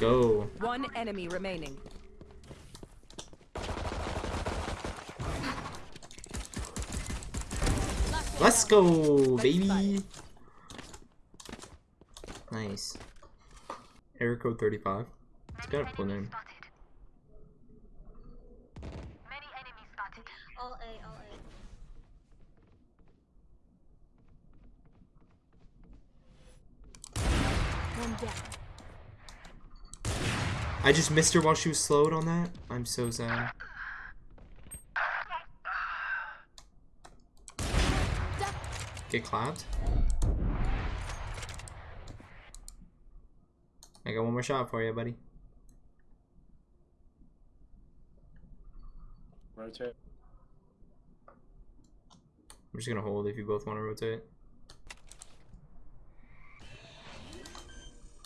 go. One enemy remaining. Let's go, baby. Nice. Error code 35. It's got a cool name. Many enemies spotted. All A, all A. One down. I just missed her while she was slowed on that. I'm so sad. Get clapped. I got one more shot for you, buddy. Rotate. I'm just gonna hold if you both want to rotate.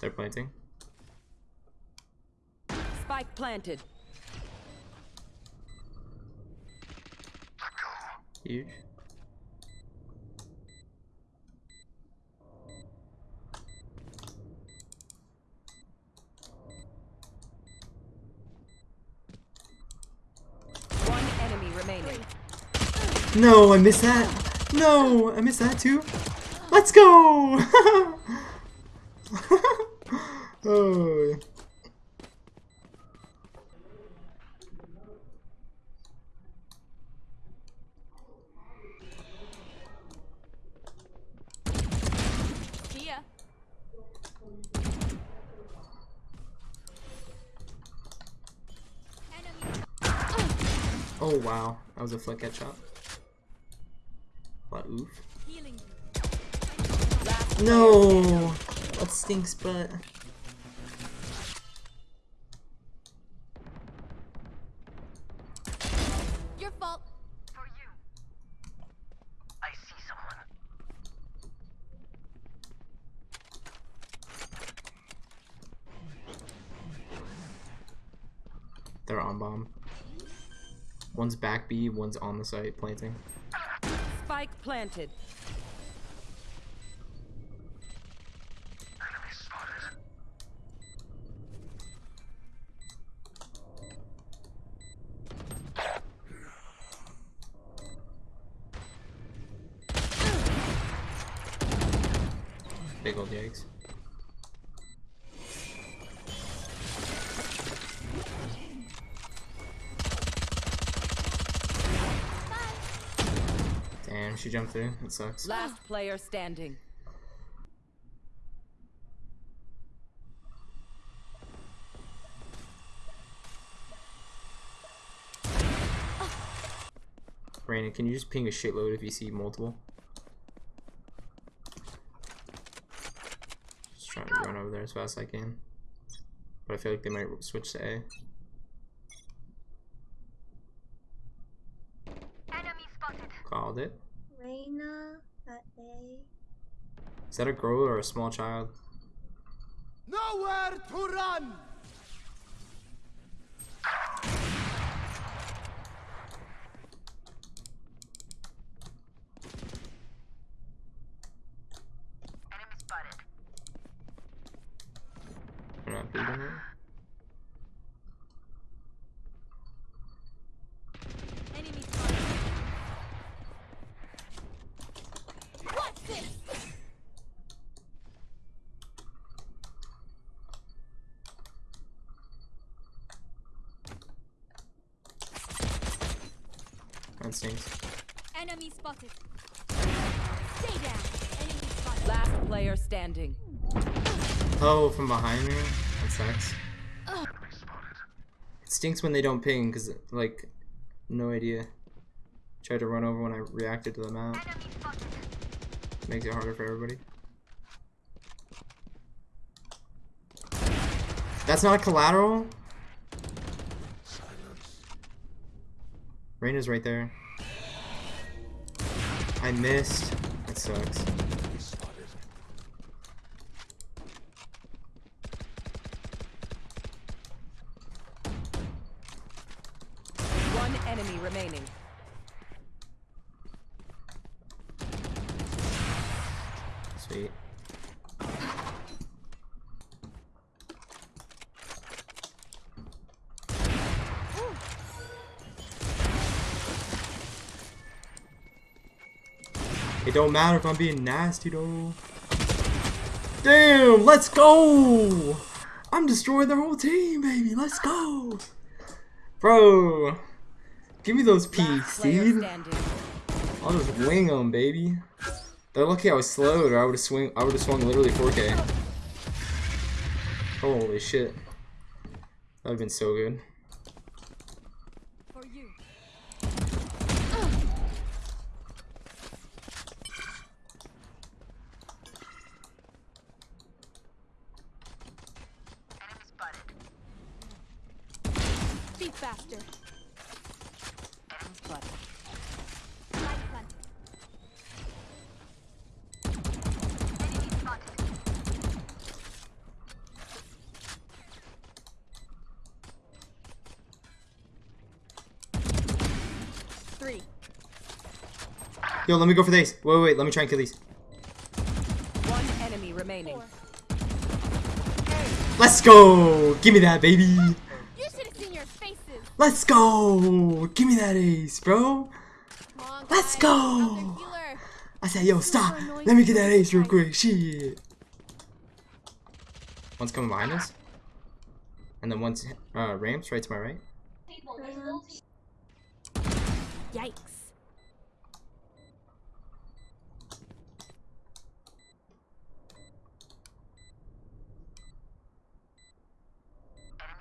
They're planting. Spike planted. Huge. One enemy remaining. No, I missed that. No, I missed that too. Let's go. oh. Wow, that was a flick headshot. What oof? No, that stinks, but Your fault. For you. I see someone. they're on bomb. One's back B, one's on the site planting. Spike planted. Big old yikes. She jumped through. That sucks. Last player standing. Brandon, can you just ping a shitload if you see multiple? Just trying to run over there as fast as I can. But I feel like they might switch to A. Enemy spotted. Called it. Reyna at A. Is that a girl or a small child? Nowhere to run! Enemy spotted. They're not big on it. Enemy spotted. What's this? That stinks. Enemy spotted. Stay down. Enemy spotted. Last player standing. Oh, from behind me? That sucks. Enemy. It stinks when they don't ping, because, like, no idea. Tried to run over when I reacted to the map. Makes it harder for everybody. That's not a collateral? Reyna's right there. I missed. That sucks. One enemy remaining. Sweet. It don't matter if I'm being nasty though. Damn, let's go! I'm destroying their whole team, baby. Let's go. Bro, give me those peas, Last player Steve. standing. I'll just wing them, baby. They're lucky I was slowed, or I would have swing. I would have swung literally 4K. Holy shit, that'd have been so good. For you. Enemy spotted. Be faster. Enemy spotted. Light plant. Enemy spotted. Three. Yo, let me go for these. Wait, wait, wait. Let me try and kill these. One enemy remaining. Let's go. Give me that, baby. You should have seen your faces. Let's go. Give me that ace, bro. On, Let's go. Out there, healer. I said, yo, stop. Let me get that ace real quick. Shit. One's coming behind us. And then one's uh, ramps right to my right. Yikes.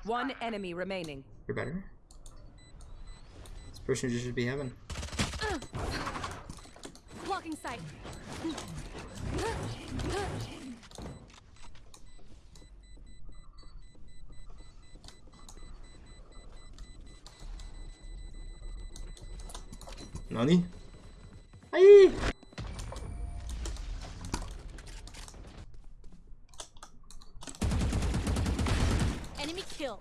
One enemy remaining. You're better. This person just should be heaven. Blocking sight. Nani? Aye. Enemy killed.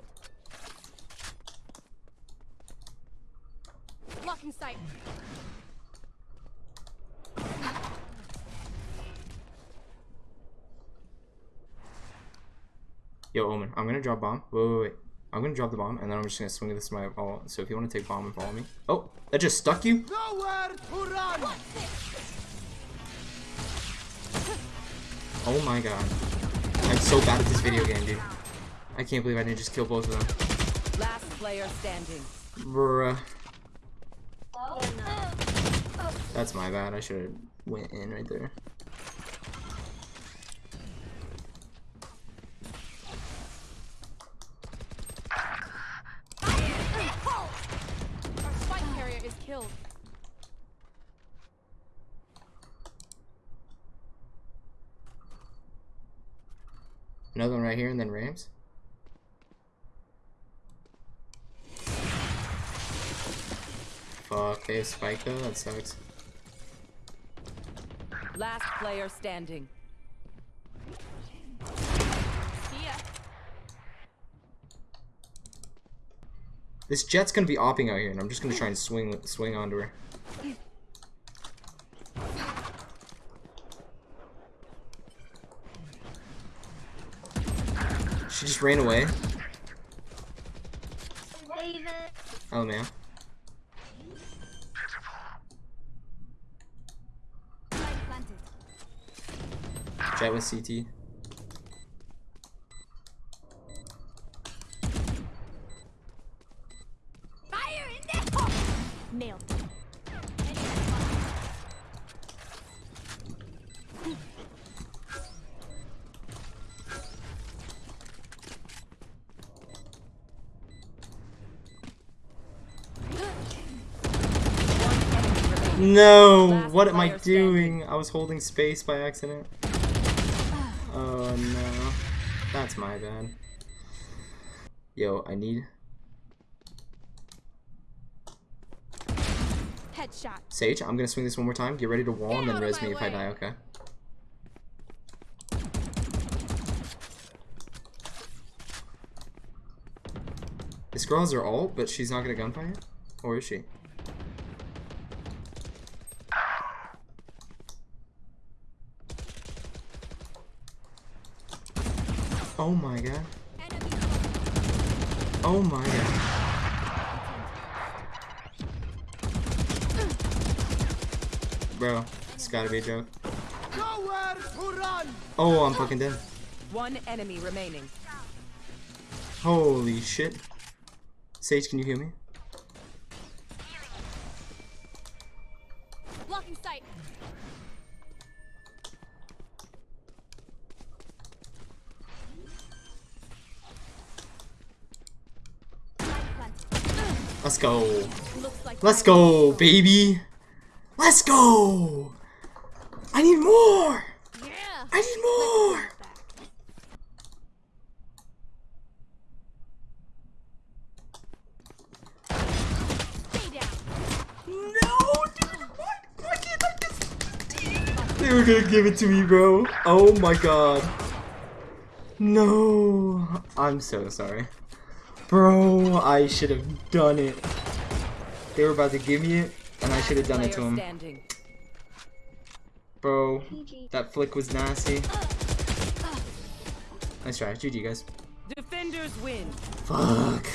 Blocking sight. Yo, Omen, I'm gonna drop bomb. Wait, wait, wait. I'm gonna drop the bomb, and then I'm just gonna swing this to my ball. So if you want to take bomb and follow me. Oh, that just stuck you? Nowhere to run! Oh my god. I'm so bad at this video game, dude. I can't believe I didn't just kill both of them. Last player standing. Bruh. That's my bad. I should have went in right there. Another one right here, and then ramps. Fuck, they have spike though. That sucks. Last player standing. This Jett's gonna be opping out here, and I'm just gonna try and swing swing onto her. She just ran away. Oh man. Light planted. With CT. Fire in! Nailed. Enemy. No! What am I doing? I was holding space by accident. Oh no. That's my bad. Yo, I need Headshot. Sage, I'm gonna swing this one more time. Get ready to wall and then res me if I die, okay? This girl has her ult, but she's not gonna gunfire? Or is she? Oh my god. Oh my god. Bro, it's gotta be a joke. Nowhere to run! Oh, I'm fucking dead. One enemy remaining. Holy shit. Sage, can you hear me? blocking sight. Let's go. Let's go, baby. Let's go. I need more. Yeah. I need more. No, dude. What? Why can't I just... They were gonna give it to me, bro. Oh my god. No. I'm so sorry. Bro, I should have done it. They were about to give me it, and I should have done it to Player him. Bro, that flick was nasty. Nice try. GG, guys. Defenders win. Fuck.